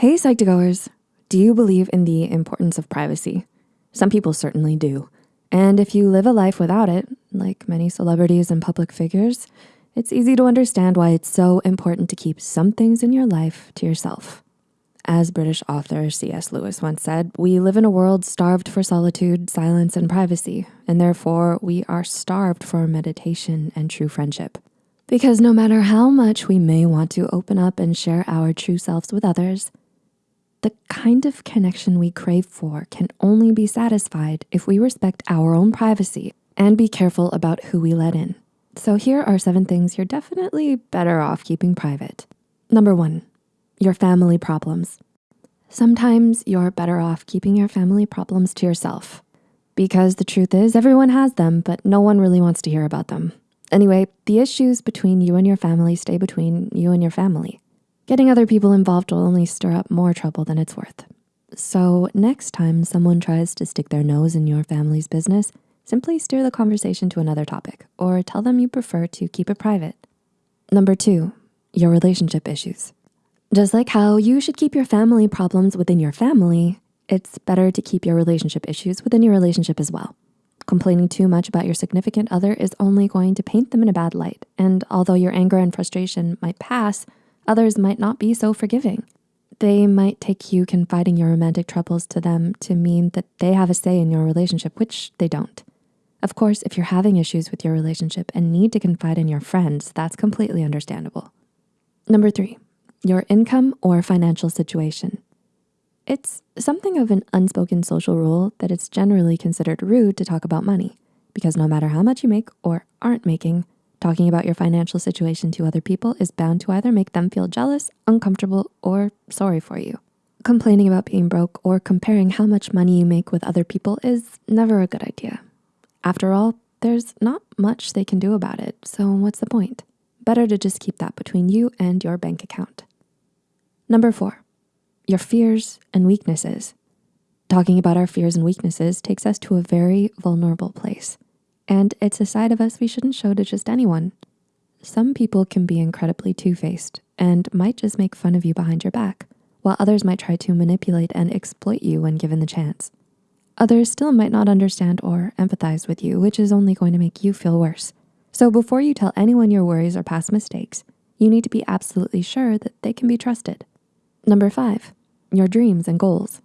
Hey Psych2Goers, do you believe in the importance of privacy? Some people certainly do. And if you live a life without it, like many celebrities and public figures, it's easy to understand why it's so important to keep some things in your life to yourself. As British author C.S. Lewis once said, we live in a world starved for solitude, silence, and privacy, and therefore we are starved for meditation and true friendship. Because no matter how much we may want to open up and share our true selves with others, the kind of connection we crave for can only be satisfied if we respect our own privacy and be careful about who we let in. So here are seven things you're definitely better off keeping private. Number one, your family problems. Sometimes you're better off keeping your family problems to yourself because the truth is everyone has them, but no one really wants to hear about them. Anyway, the issues between you and your family stay between you and your family. Getting other people involved will only stir up more trouble than it's worth. So next time someone tries to stick their nose in your family's business, simply steer the conversation to another topic or tell them you prefer to keep it private. Number two, your relationship issues. Just like how you should keep your family problems within your family, it's better to keep your relationship issues within your relationship as well. Complaining too much about your significant other is only going to paint them in a bad light. And although your anger and frustration might pass, Others might not be so forgiving. They might take you confiding your romantic troubles to them to mean that they have a say in your relationship, which they don't. Of course, if you're having issues with your relationship and need to confide in your friends, that's completely understandable. Number three, your income or financial situation. It's something of an unspoken social rule that it's generally considered rude to talk about money because no matter how much you make or aren't making, Talking about your financial situation to other people is bound to either make them feel jealous, uncomfortable, or sorry for you. Complaining about being broke or comparing how much money you make with other people is never a good idea. After all, there's not much they can do about it, so what's the point? Better to just keep that between you and your bank account. Number four, your fears and weaknesses. Talking about our fears and weaknesses takes us to a very vulnerable place. And it's a side of us we shouldn't show to just anyone. Some people can be incredibly two-faced and might just make fun of you behind your back, while others might try to manipulate and exploit you when given the chance. Others still might not understand or empathize with you, which is only going to make you feel worse. So before you tell anyone your worries or past mistakes, you need to be absolutely sure that they can be trusted. Number five, your dreams and goals.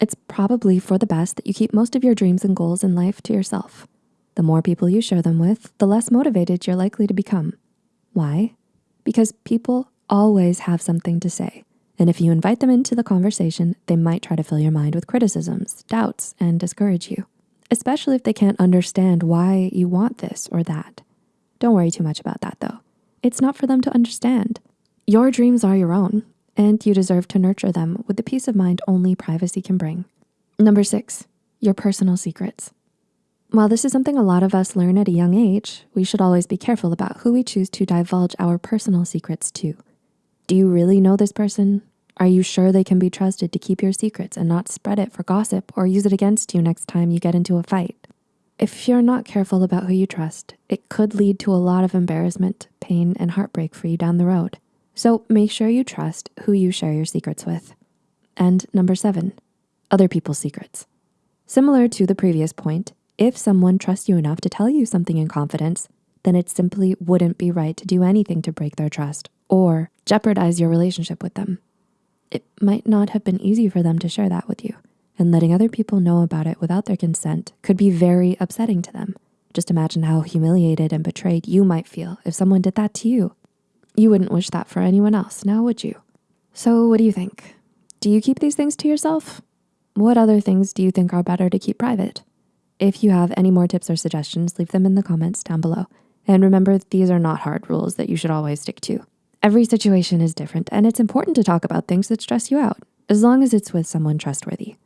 It's probably for the best that you keep most of your dreams and goals in life to yourself. The more people you share them with, the less motivated you're likely to become. Why? Because people always have something to say. And if you invite them into the conversation, they might try to fill your mind with criticisms, doubts, and discourage you, especially if they can't understand why you want this or that. Don't worry too much about that though. It's not for them to understand. Your dreams are your own, and you deserve to nurture them with the peace of mind only privacy can bring. Number six, your personal secrets. While this is something a lot of us learn at a young age, we should always be careful about who we choose to divulge our personal secrets to. Do you really know this person? Are you sure they can be trusted to keep your secrets and not spread it for gossip or use it against you next time you get into a fight? If you're not careful about who you trust, it could lead to a lot of embarrassment, pain, and heartbreak for you down the road. So make sure you trust who you share your secrets with. And number seven, other people's secrets. Similar to the previous point, if someone trusts you enough to tell you something in confidence, then it simply wouldn't be right to do anything to break their trust or jeopardize your relationship with them. It might not have been easy for them to share that with you and letting other people know about it without their consent could be very upsetting to them. Just imagine how humiliated and betrayed you might feel if someone did that to you. You wouldn't wish that for anyone else, now would you? So what do you think? Do you keep these things to yourself? What other things do you think are better to keep private? If you have any more tips or suggestions, leave them in the comments down below. And remember, these are not hard rules that you should always stick to. Every situation is different and it's important to talk about things that stress you out, as long as it's with someone trustworthy.